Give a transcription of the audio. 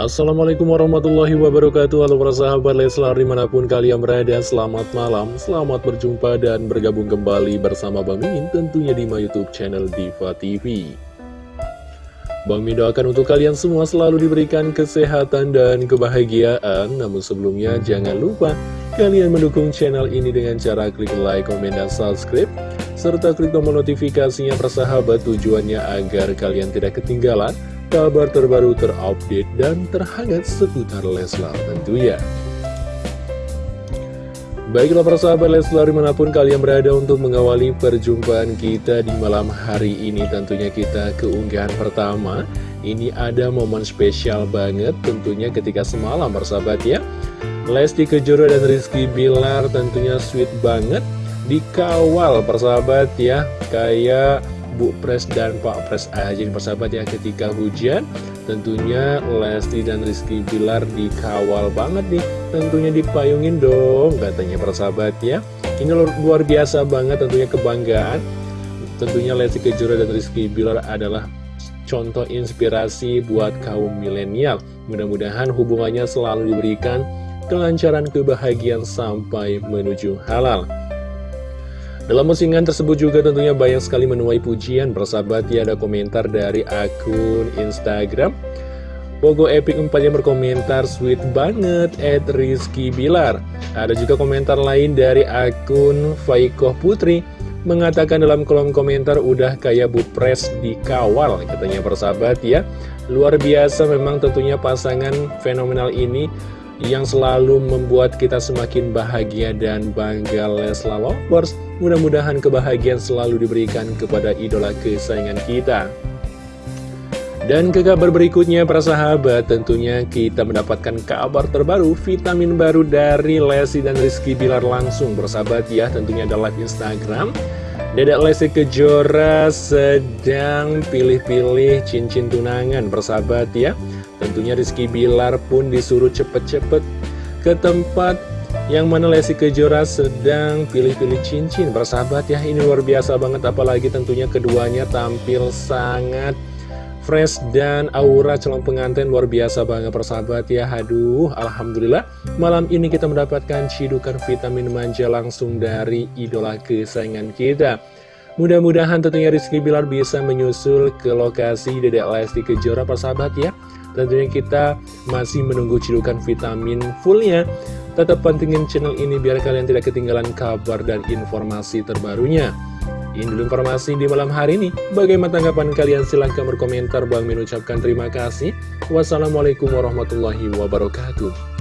Assalamualaikum warahmatullahi wabarakatuh. Halo para sahabat Leslar di mana pun kalian berada Selamat malam, selamat berjumpa dan bergabung kembali bersama Bang Mimin Tentunya di my youtube channel Diva TV Bang Mimin doakan untuk kalian semua selalu diberikan kesehatan dan kebahagiaan. Namun sebelumnya jangan lupa Kalian mendukung channel ini dengan cara klik like, komen, dan subscribe Serta klik tombol notifikasinya persahabat tujuannya agar kalian tidak ketinggalan kabar terbaru terupdate dan terhangat seputar Leslar tentunya. Baiklah para sahabat Leslar di mana pun kalian berada untuk mengawali perjumpaan kita di malam hari ini Tentunya kita keunggahan pertama. Ini ada momen spesial banget tentunya ketika semalam sahabat ya. Lesti Kejora dan Rizky Bilar tentunya sweet banget Dikawal persahabat ya. Kayak Bu Pres dan Pak Pres aja nih persahabat ya ketika hujan tentunya Lesti dan Rizky Bilar dikawal banget nih. Tentunya dipayungin dong katanya persahabat ya. Ini luar biasa banget tentunya kebanggaan. Tentunya Lesti Kejora dan Rizky Bilar adalah contoh inspirasi buat kaum milenial. Mudah-mudahan hubungannya selalu diberikan kelancaran kebahagiaan sampai menuju halal dalam postingan tersebut juga tentunya banyak sekali menuai pujian Bersahabat ya ada komentar dari akun Instagram. Pogo Epic 4 yang berkomentar sweet banget at Rizky Bilar. Ada juga komentar lain dari akun Faikoh Putri Mengatakan dalam kolom komentar udah kayak Bu Pres dikawal Katanya. Persahabat ya. Luar biasa memang tentunya pasangan fenomenal ini Yang selalu membuat kita semakin bahagia dan bangga Lesla Lovers. Mudah-mudahan kebahagiaan selalu diberikan kepada idola kesayangan kita. Dan ke kabar berikutnya para sahabat tentunya kita mendapatkan kabar terbaru vitamin baru dari Lesti dan Rizky Bilar langsung. Bersahabat ya tentunya ada live Instagram. Dedek Lesti Kejora sedang pilih-pilih cincin tunangan. Bersahabat ya Tentunya Rizky Bilar pun disuruh cepet-cepet ke tempat yang mana Lesti Kejora sedang pilih-pilih cincin. Bersahabat ya ini luar biasa banget. Apalagi tentunya keduanya tampil sangat fresh dan aura calon pengantin. Luar biasa banget persahabat ya. Aduh Alhamdulillah malam ini kita mendapatkan cidukan vitamin manja langsung dari idola kesayangan kita Mudah-mudahan tentunya Rizky Bilar bisa menyusul ke lokasi Dedek Lesti Kejora persahabat ya Tentunya kita masih menunggu cidukan vitamin fullnya Tetap pentingin channel ini biar kalian tidak ketinggalan kabar dan informasi terbarunya. Ini dulu informasi di malam hari ini. Bagaimana tanggapan kalian? Silahkan berkomentar. Bang Min ucapkan terima kasih. Wassalamualaikum warahmatullahi wabarakatuh.